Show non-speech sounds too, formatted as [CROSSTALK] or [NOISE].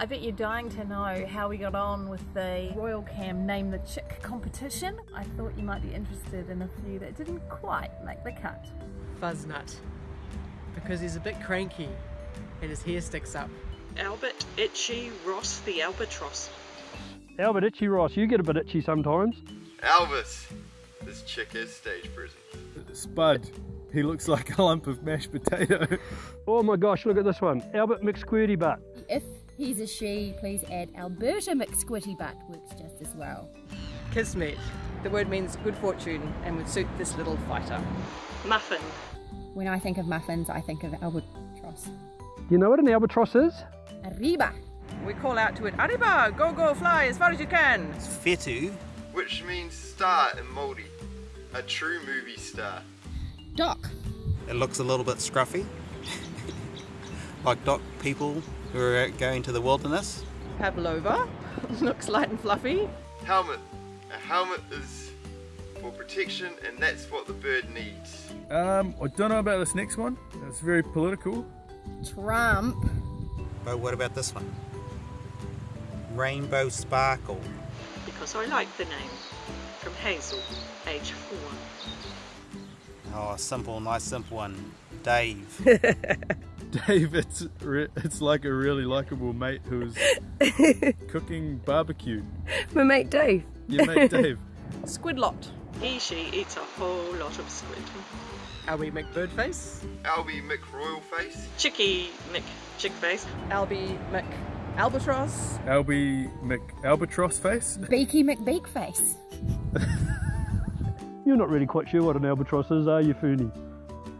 I bet you're dying to know how we got on with the Royal Cam Name the Chick competition. I thought you might be interested in a few that didn't quite make the cut. Fuzznut. Because he's a bit cranky and his hair sticks up. Albert Itchy Ross the Albatross. Albert Itchy Ross, you get a bit itchy sometimes. Elvis! This chick is stage present. Spud. He looks like a lump of mashed potato. Oh my gosh, look at this one. Albert McSquirty Butt. If he's a she, please add Alberta McSquitty Butt works just as well. Kismet. The word means good fortune and would suit this little fighter. Muffin. When I think of muffins, I think of albatross. Do you know what an albatross is? Arriba! We call out to it, Arriba! Go, go, fly as far as you can! Whetū. Which means star in Māori. A true movie star. DOC! It looks a little bit scruffy. Like DOC people who are going to the wilderness. Pavlova. [LAUGHS] Looks light and fluffy. Helmet. A helmet is for protection and that's what the bird needs. Um, I don't know about this next one. It's very political. Trump! But what about this one? Rainbow Sparkle. Because I like the name. From Hazel, age four. Oh, simple, nice simple one. Dave. [LAUGHS] Dave, it's re- it's like a really likable mate who's [LAUGHS] cooking barbecue. My mate Dave. Your mate [LAUGHS] Dave. Squidlot. He, she eats a whole lot of squid. Albie McBirdface. Albie McRoyalface. Chicky Mick Chickface. Albie Mc Albatross. Albie Mc Albatross face. Beaky McBeakface. You're not really quite sure what an albatross is, are you, Fooney?